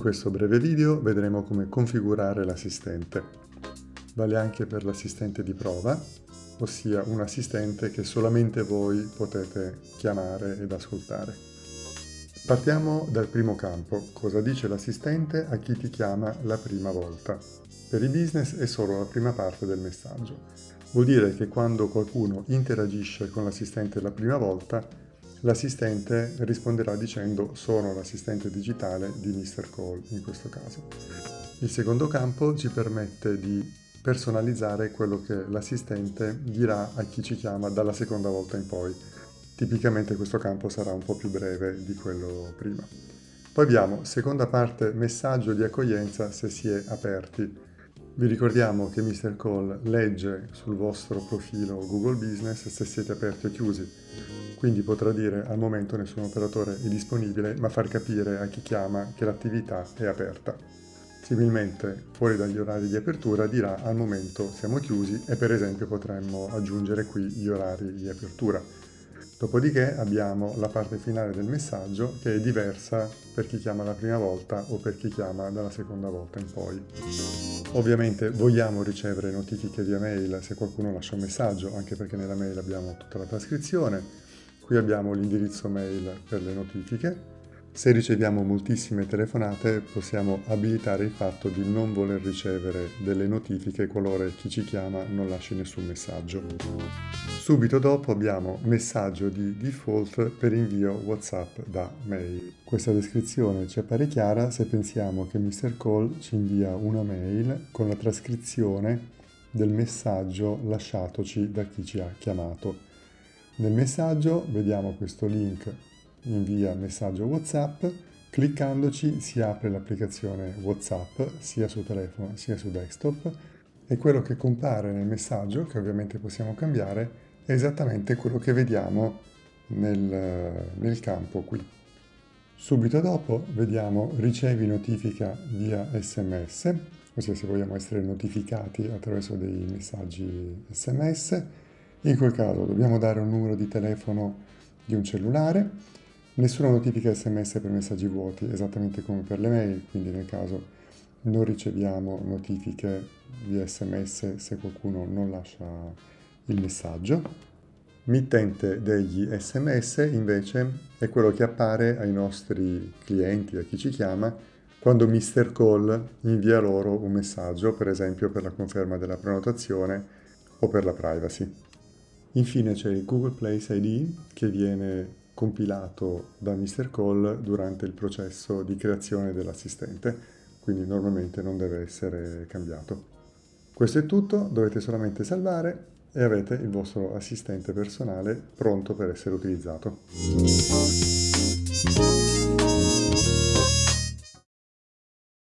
questo breve video vedremo come configurare l'assistente. Vale anche per l'assistente di prova, ossia un assistente che solamente voi potete chiamare ed ascoltare. Partiamo dal primo campo, cosa dice l'assistente a chi ti chiama la prima volta. Per i business è solo la prima parte del messaggio. Vuol dire che quando qualcuno interagisce con l'assistente la prima volta, l'assistente risponderà dicendo sono l'assistente digitale di Mr. Call in questo caso. Il secondo campo ci permette di personalizzare quello che l'assistente dirà a chi ci chiama dalla seconda volta in poi. Tipicamente questo campo sarà un po' più breve di quello prima. Poi abbiamo seconda parte messaggio di accoglienza se si è aperti. Vi ricordiamo che Mr. Call legge sul vostro profilo Google Business se siete aperti o chiusi, quindi potrà dire al momento nessun operatore è disponibile, ma far capire a chi chiama che l'attività è aperta. Similmente, fuori dagli orari di apertura dirà al momento siamo chiusi e per esempio potremmo aggiungere qui gli orari di apertura. Dopodiché abbiamo la parte finale del messaggio che è diversa per chi chiama la prima volta o per chi chiama dalla seconda volta in poi. Ovviamente vogliamo ricevere notifiche via mail se qualcuno lascia un messaggio, anche perché nella mail abbiamo tutta la trascrizione. Qui abbiamo l'indirizzo mail per le notifiche se riceviamo moltissime telefonate possiamo abilitare il fatto di non voler ricevere delle notifiche qualora chi ci chiama non lasci nessun messaggio. Subito dopo abbiamo messaggio di default per invio WhatsApp da mail. Questa descrizione ci appare chiara se pensiamo che Mr. Call ci invia una mail con la trascrizione del messaggio lasciatoci da chi ci ha chiamato. Nel messaggio vediamo questo link invia messaggio WhatsApp, cliccandoci si apre l'applicazione WhatsApp sia su telefono sia su desktop e quello che compare nel messaggio, che ovviamente possiamo cambiare, è esattamente quello che vediamo nel, nel campo qui. Subito dopo vediamo ricevi notifica via sms, ossia se vogliamo essere notificati attraverso dei messaggi sms. In quel caso dobbiamo dare un numero di telefono di un cellulare Nessuna notifica sms per messaggi vuoti, esattamente come per le mail, quindi nel caso non riceviamo notifiche via sms se qualcuno non lascia il messaggio. Mittente degli sms invece è quello che appare ai nostri clienti, a chi ci chiama, quando Mr. Call invia loro un messaggio, per esempio per la conferma della prenotazione o per la privacy. Infine c'è il Google Place ID che viene compilato da Mr. Call durante il processo di creazione dell'assistente, quindi normalmente non deve essere cambiato. Questo è tutto, dovete solamente salvare e avete il vostro assistente personale pronto per essere utilizzato.